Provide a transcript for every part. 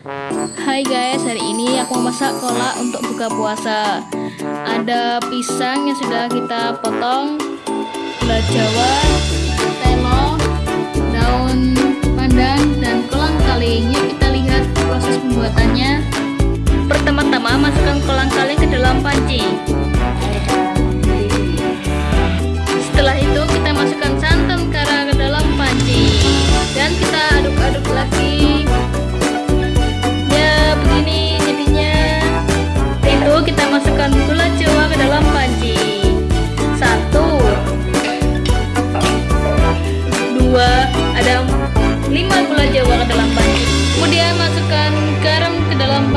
Hai guys, hari ini aku masak kolak untuk buka puasa. Ada pisang yang sudah kita potong Gula jawa,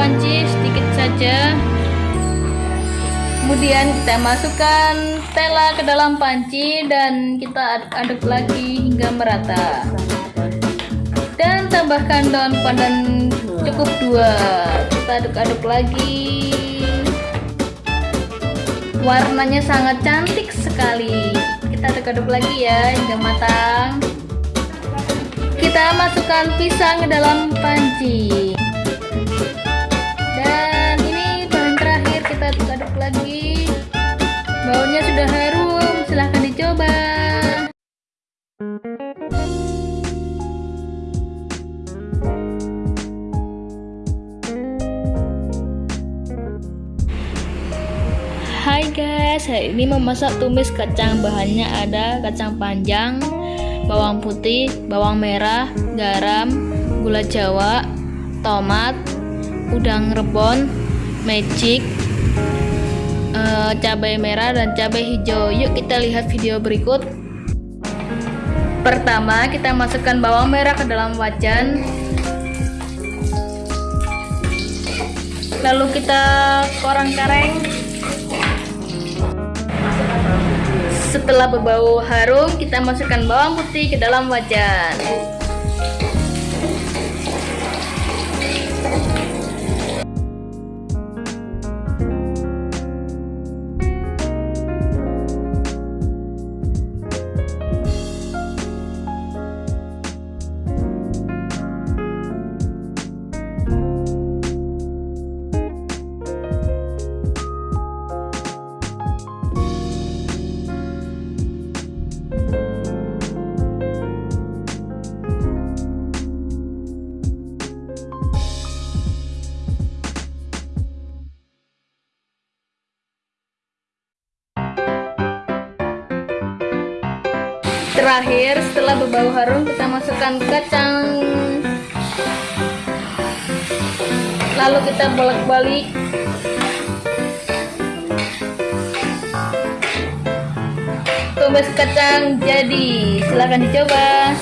panci sedikit saja Kemudian kita masukkan tela ke dalam panci dan kita aduk-aduk lagi hingga merata. Dan tambahkan daun pandan cukup dua. Kita aduk-aduk lagi. Warnanya sangat cantik sekali. Kita aduk-aduk lagi ya hingga matang. Kita masukkan pisang ke dalam panci. Guys, hari ini memasak tumis kacang Bahannya ada kacang panjang, bawang putih, bawang merah, garam, gula jawa, tomat, udang rebon, magic, uh, cabai merah dan cabai hijau. Yuk kita lihat video berikut. Pertama kita masukkan bawang merah ke dalam wajan. Lalu kita korang Setelah berbau harum, kita masukkan bawang putih ke dalam wajan. Terakhir setelah berbau harum kita masukkan kacang. Lalu kita bolak-balik. Tumis kacang jadi silahkan dicoba